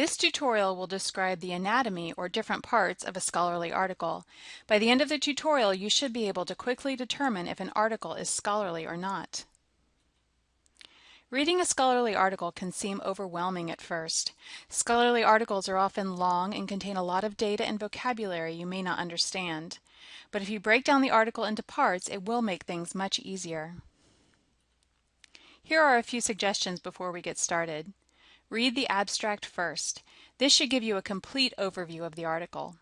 This tutorial will describe the anatomy or different parts of a scholarly article. By the end of the tutorial, you should be able to quickly determine if an article is scholarly or not. Reading a scholarly article can seem overwhelming at first. Scholarly articles are often long and contain a lot of data and vocabulary you may not understand. But if you break down the article into parts, it will make things much easier. Here are a few suggestions before we get started. Read the abstract first. This should give you a complete overview of the article.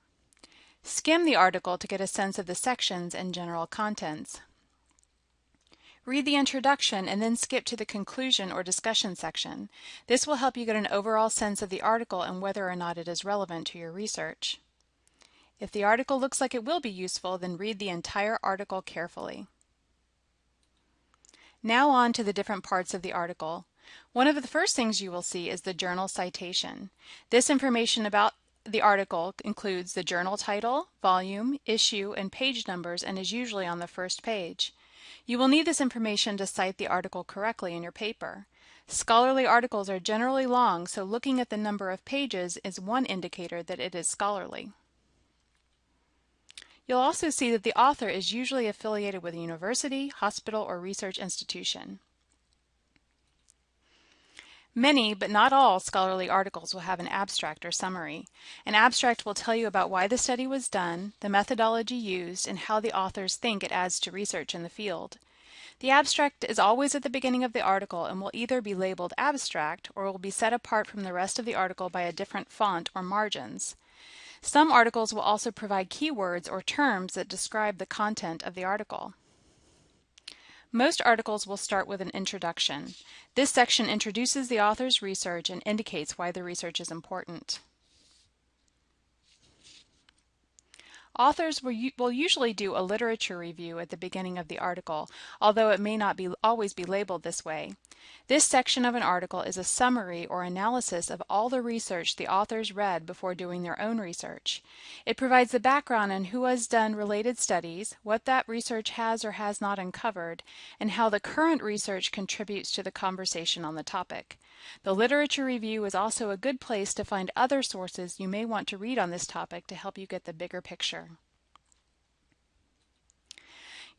Skim the article to get a sense of the sections and general contents. Read the introduction and then skip to the conclusion or discussion section. This will help you get an overall sense of the article and whether or not it is relevant to your research. If the article looks like it will be useful, then read the entire article carefully. Now on to the different parts of the article. One of the first things you will see is the journal citation. This information about the article includes the journal title, volume, issue, and page numbers and is usually on the first page. You will need this information to cite the article correctly in your paper. Scholarly articles are generally long, so looking at the number of pages is one indicator that it is scholarly. You'll also see that the author is usually affiliated with a university, hospital, or research institution. Many, but not all, scholarly articles will have an abstract or summary. An abstract will tell you about why the study was done, the methodology used, and how the authors think it adds to research in the field. The abstract is always at the beginning of the article and will either be labeled abstract or will be set apart from the rest of the article by a different font or margins. Some articles will also provide keywords or terms that describe the content of the article. Most articles will start with an introduction. This section introduces the author's research and indicates why the research is important. Authors will, will usually do a literature review at the beginning of the article, although it may not be always be labeled this way. This section of an article is a summary or analysis of all the research the authors read before doing their own research. It provides the background on who has done related studies, what that research has or has not uncovered, and how the current research contributes to the conversation on the topic. The literature review is also a good place to find other sources you may want to read on this topic to help you get the bigger picture.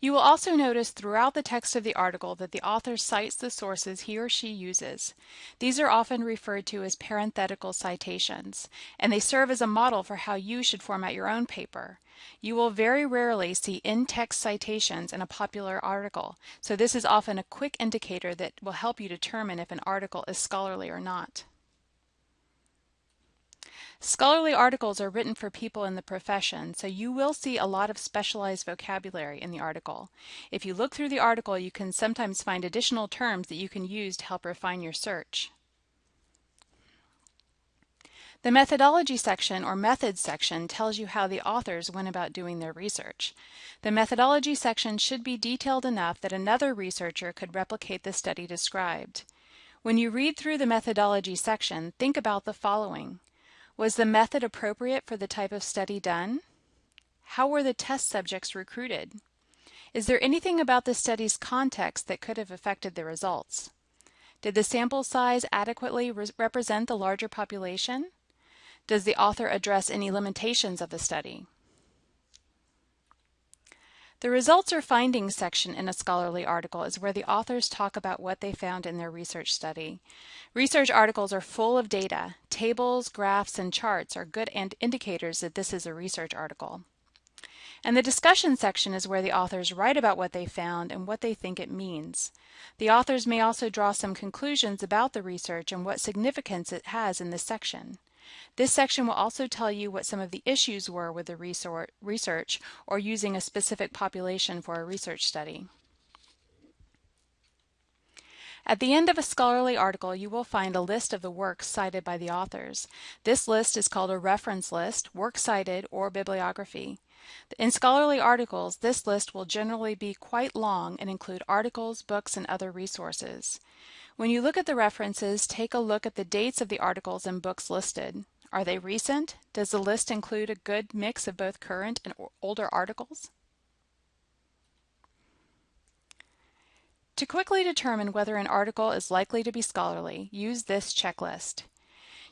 You will also notice throughout the text of the article that the author cites the sources he or she uses. These are often referred to as parenthetical citations, and they serve as a model for how you should format your own paper. You will very rarely see in-text citations in a popular article, so this is often a quick indicator that will help you determine if an article is scholarly or not. Scholarly articles are written for people in the profession, so you will see a lot of specialized vocabulary in the article. If you look through the article, you can sometimes find additional terms that you can use to help refine your search. The methodology section or methods section tells you how the authors went about doing their research. The methodology section should be detailed enough that another researcher could replicate the study described. When you read through the methodology section, think about the following. Was the method appropriate for the type of study done? How were the test subjects recruited? Is there anything about the study's context that could have affected the results? Did the sample size adequately re represent the larger population? Does the author address any limitations of the study? The results or findings section in a scholarly article is where the authors talk about what they found in their research study. Research articles are full of data. Tables, graphs, and charts are good indicators that this is a research article. And the discussion section is where the authors write about what they found and what they think it means. The authors may also draw some conclusions about the research and what significance it has in this section. This section will also tell you what some of the issues were with the research or using a specific population for a research study. At the end of a scholarly article, you will find a list of the works cited by the authors. This list is called a reference list, works cited, or bibliography. In scholarly articles, this list will generally be quite long and include articles, books, and other resources. When you look at the references, take a look at the dates of the articles and books listed. Are they recent? Does the list include a good mix of both current and older articles? To quickly determine whether an article is likely to be scholarly, use this checklist.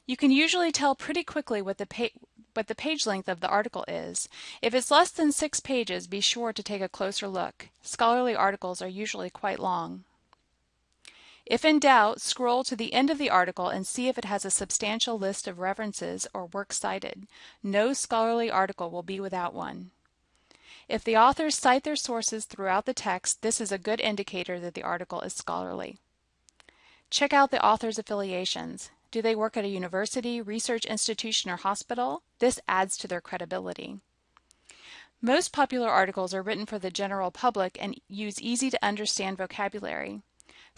You can usually tell pretty quickly what the, what the page length of the article is. If it's less than six pages, be sure to take a closer look. Scholarly articles are usually quite long. If in doubt, scroll to the end of the article and see if it has a substantial list of references or works cited. No scholarly article will be without one. If the authors cite their sources throughout the text, this is a good indicator that the article is scholarly. Check out the author's affiliations. Do they work at a university, research institution, or hospital? This adds to their credibility. Most popular articles are written for the general public and use easy to understand vocabulary.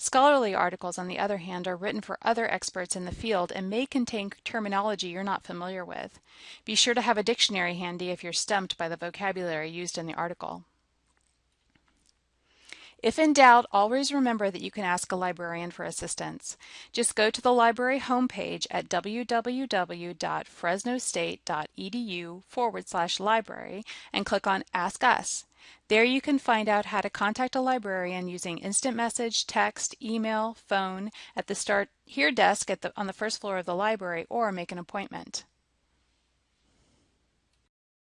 Scholarly articles, on the other hand, are written for other experts in the field and may contain terminology you're not familiar with. Be sure to have a dictionary handy if you're stumped by the vocabulary used in the article. If in doubt, always remember that you can ask a librarian for assistance. Just go to the library homepage at www.fresnostate.edu forward slash library and click on Ask Us. There you can find out how to contact a librarian using instant message, text, email, phone, at the Start Here desk the, on the first floor of the library, or make an appointment.